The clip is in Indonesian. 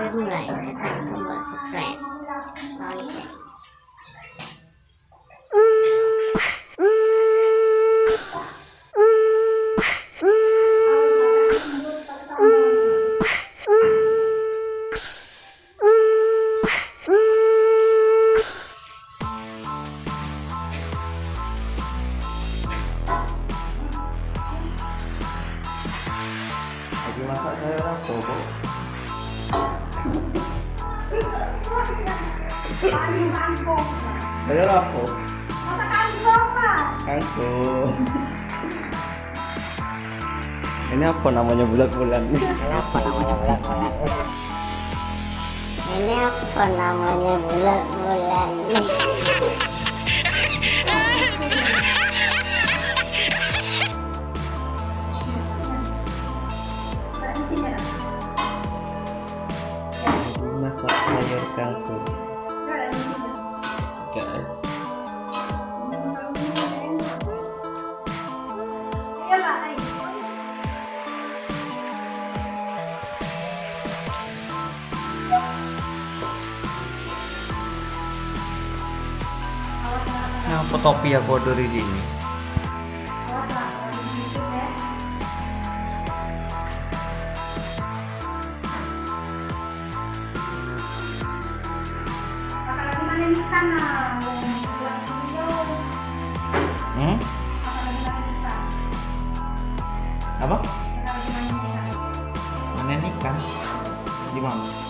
video này sẽ tặng cho mọi subscribe Bye Terima kasih. Rapo kok saya rapo kangkung ini apa namanya bulat-bulat nih? Apa namanya bulat-bulan ini apa namanya bulat-bulan masak sayur kangkung guys Nah, topi ya kodo di sini. Hmm? Apa? Mana ikan? Di mana?